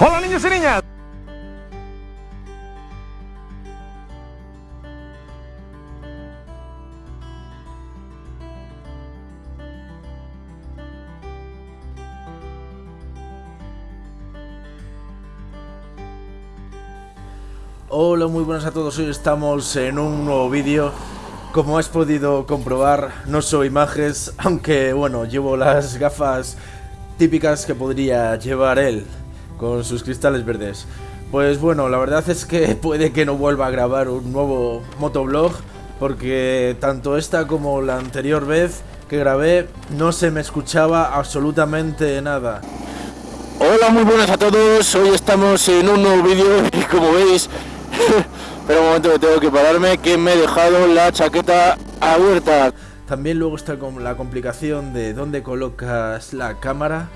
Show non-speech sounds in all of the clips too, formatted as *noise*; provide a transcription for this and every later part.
Hola niños y niñas. Hola, muy buenas a todos. Hoy estamos en un nuevo vídeo. Como has podido comprobar, no soy Majes, aunque bueno, llevo las gafas típicas que podría llevar él, con sus cristales verdes. Pues bueno, la verdad es que *laughs* puede que no vuelva a grabar un nuevo motoblog, porque tanto esta como la anterior vez que grabé no se me escuchaba absolutamente nada. Hola, muy buenas a todos. Hoy estamos en un nuevo vídeo *laughs* y como veis, *laughs* pero un momento que tengo que pararme, que me he dejado la chaqueta abierta. También luego está con la complicación de dónde colocas la cámara,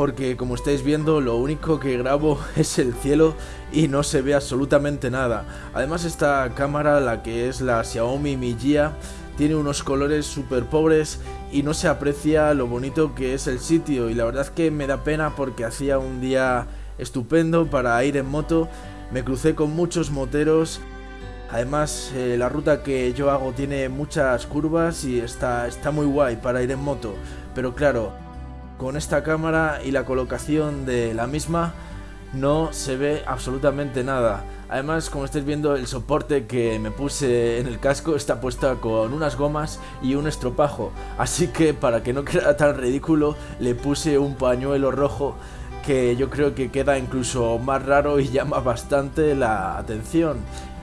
porque como estáis viendo lo único que grabo *laughs* es el cielo y no se ve absolutamente nada. Además esta cámara, la que es la Xiaomi Mi Jia, tiene unos colores súper pobres y no se aprecia lo bonito que es el sitio. Y la verdad es que me da pena porque hacía un día estupendo para ir en moto, me crucé con muchos moteros, además eh, la ruta que yo hago tiene muchas curvas y está, está muy guay para ir en moto, pero claro, con esta cámara y la colocación de la misma no se ve absolutamente nada. Además, como estáis viendo, el soporte que me puse en el casco está puesta con unas gomas y un estropajo. Así que para que no quede tan ridículo, le puse un pañuelo rojo que yo creo que queda incluso más raro y *laughs* llama bastante la atención.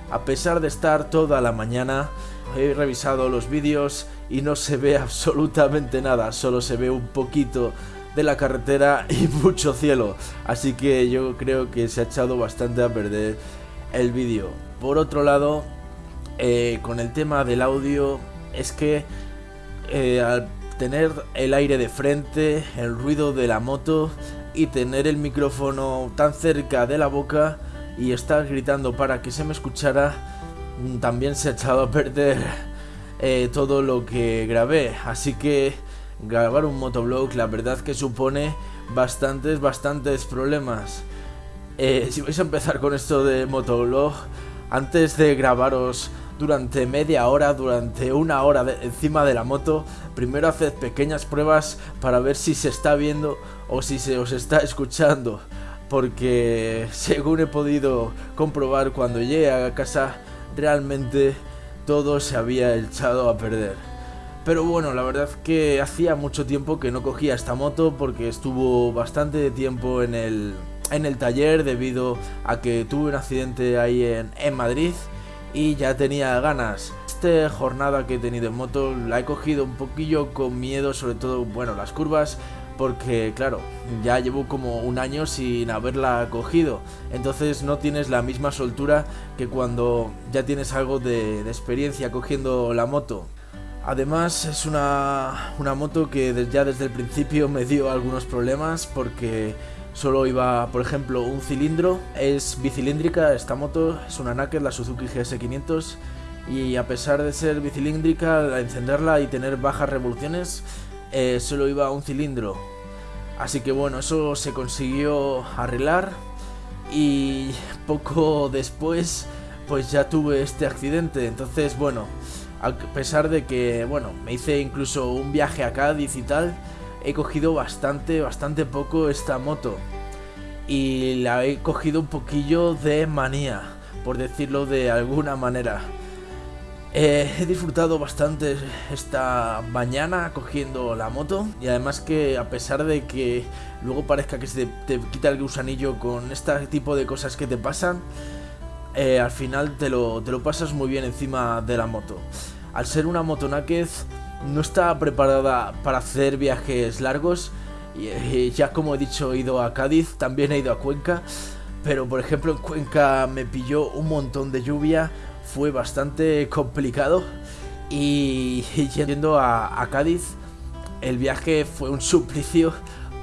A pesar de estar toda la mañana, he revisado los vídeos y no se ve *laughs* absolutamente nada, solo se ve un poquito de la carretera *laughs* y mucho cielo. Así que yo creo que se ha echado bastante a perder el vídeo. Por otro lado, eh, con el tema del audio, es que eh, al tener el aire de frente, el ruido de la moto y tener el micrófono tan cerca de la boca y estar gritando para que se me escuchara, mm, también se ha echado a perder eh, todo lo que grabé. Así que grabar un motoblog la verdad que supone bastantes, bastantes problemas. Eh, si vais a empezar con esto de motoblog, antes de grabaros durante media hora, durante una hora encima de la moto, primero haced pequeñas pruebas para ver si se está viendo o si se os está escuchando. Porque según he podido comprobar cuando llegué a casa, realmente todo se había echado a perder. Pero bueno, la verdad que hacía mucho tiempo que no cogía esta moto porque estuvo bastante tiempo en el, en el taller debido a que tuve un accidente ahí en, en Madrid y ya tenía ganas. Esta jornada que he tenido en moto la he cogido un poquillo con miedo, sobre todo, bueno, las curvas, porque claro, ya llevo como un año sin haberla cogido, entonces no tienes la misma soltura que cuando ya tienes algo de, experiencia cogiendo la moto. Además es una, una moto que ya desde el principio me dio algunos problemas porque Solo iba, por ejemplo, un cilindro. Es bicilíndrica esta moto, es una Naked, la Suzuki GS500. Y a pesar de ser bicilíndrica, encenderla y tener bajas revoluciones, eh, solo iba un cilindro. Así que bueno, eso se consiguió arreglar. Y poco después, pues ya tuve este accidente. Entonces, bueno, a pesar de que, bueno, me hice incluso un viaje a Cádiz y tal he cogido bastante, bastante poco esta moto. Y la he cogido un poquillo de manía, por decirlo de alguna manera. Eh, he disfrutado bastante esta mañana cogiendo la moto y además que a pesar de que luego parezca que se te, quita el gusanillo con este tipo de cosas que te pasan, eh, al final te lo, te lo pasas muy bien encima de la moto. Al ser una moto naked no está preparada para hacer viajes largos. Y, ya como he dicho, he ido a Cádiz, también he ido a Cuenca. Pero por ejemplo en Cuenca me pilló un montón de lluvia, fue bastante complicado. Y, *laughs* yendo a, Cádiz, el viaje fue un *laughs* suplicio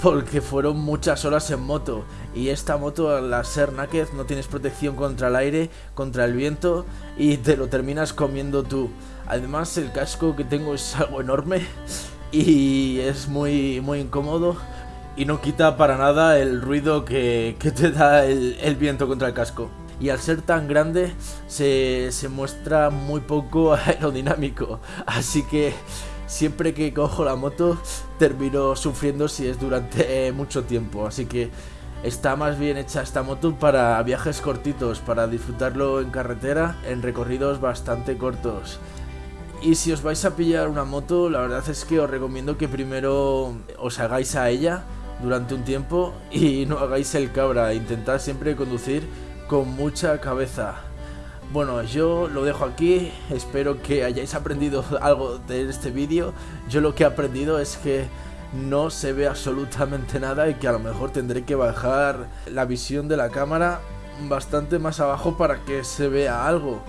porque fueron muchas horas en moto y esta moto al ser naked no tienes protección contra el aire, contra el viento y te lo terminas comiendo tú. Además el casco que tengo es algo enorme y es muy, muy incómodo y no quita para nada el ruido que, que te da el, el, viento contra el casco. Y al ser tan grande se, se muestra muy poco *laughs* aerodinámico, así que siempre que cojo la moto termino sufriendo si es durante mucho tiempo, así que está más bien hecha esta moto para viajes cortitos, para disfrutarlo en carretera en recorridos bastante cortos. Y si os vais a pillar una moto, la verdad es que os recomiendo que primero os hagáis a ella durante un tiempo y *laughs* no hagáis el cabra, intentad siempre conducir con mucha cabeza. Bueno, yo lo dejo aquí, espero que hayáis aprendido *laughs* algo de este vídeo. Yo lo que he aprendido es que no se ve absolutamente nada y que a lo mejor tendré que bajar la visión de la cámara bastante más abajo para que se vea algo.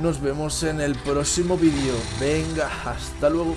Nos vemos en el próximo vídeo. Venga, hasta luego.